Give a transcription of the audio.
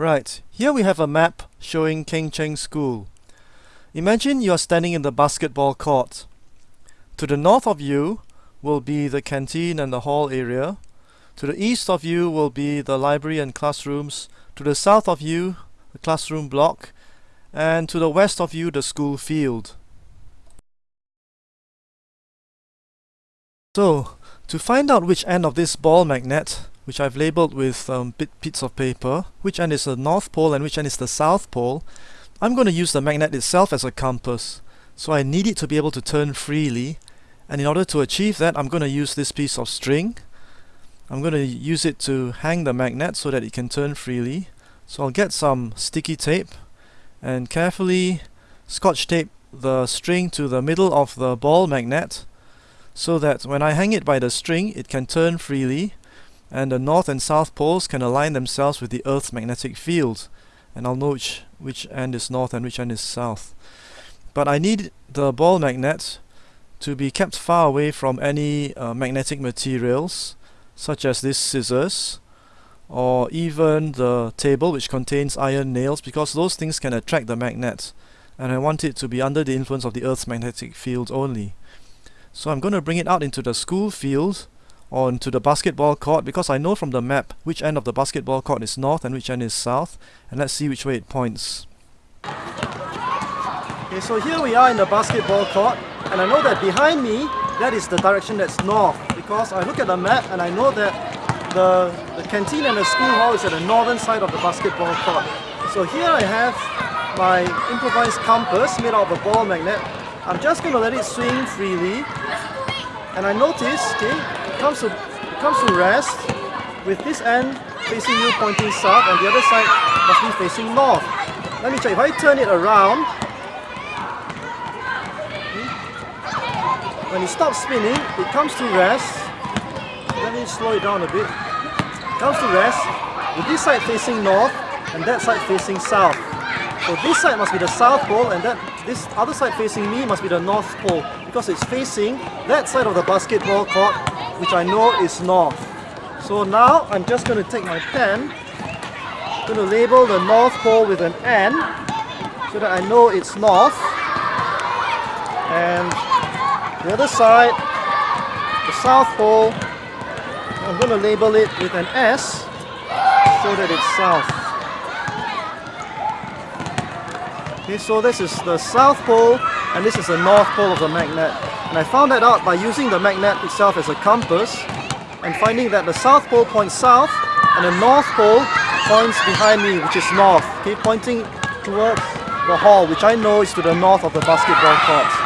Right, here we have a map showing Kheng Cheng School. Imagine you are standing in the basketball court. To the north of you will be the canteen and the hall area. To the east of you will be the library and classrooms. To the south of you, the classroom block. And to the west of you, the school field. So, to find out which end of this ball magnet, which I've labeled with um, bit bits of paper, which end is the north pole and which end is the south pole, I'm going to use the magnet itself as a compass. So I need it to be able to turn freely, and in order to achieve that, I'm going to use this piece of string. I'm going to use it to hang the magnet so that it can turn freely. So I'll get some sticky tape and carefully scotch tape the string to the middle of the ball magnet so that when I hang it by the string it can turn freely and the north and south poles can align themselves with the Earth's magnetic field and I'll know which, which end is north and which end is south. But I need the ball magnet to be kept far away from any uh, magnetic materials such as these scissors or even the table which contains iron nails because those things can attract the magnet and I want it to be under the influence of the Earth's magnetic field only. So I'm going to bring it out into the school field or into the basketball court because I know from the map which end of the basketball court is north and which end is south and let's see which way it points. Okay, so here we are in the basketball court and I know that behind me that is the direction that's north because I look at the map and I know that the, the canteen and the school hall is at the northern side of the basketball court. So here I have my improvised compass made out of a ball magnet. I'm just going to let it swing freely and I notice, okay, comes to it comes to rest with this end facing you pointing south and the other side must be facing north. Let me check, if I turn it around, when it stops spinning, it comes to rest. Let me slow it down a bit. It comes to rest with this side facing north and that side facing south. So this side must be the south pole and that this other side facing me must be the north pole because it's facing that side of the basketball court which I know is north. So now I'm just going to take my pen, I'm going to label the north pole with an N so that I know it's north and the other side, the south pole, I'm going to label it with an S so that it's south. Okay, so this is the south pole and this is the north pole of the magnet. And I found that out by using the magnet itself as a compass and finding that the south pole points south and the north pole points behind me, which is north, okay, pointing towards the hall, which I know is to the north of the basketball court.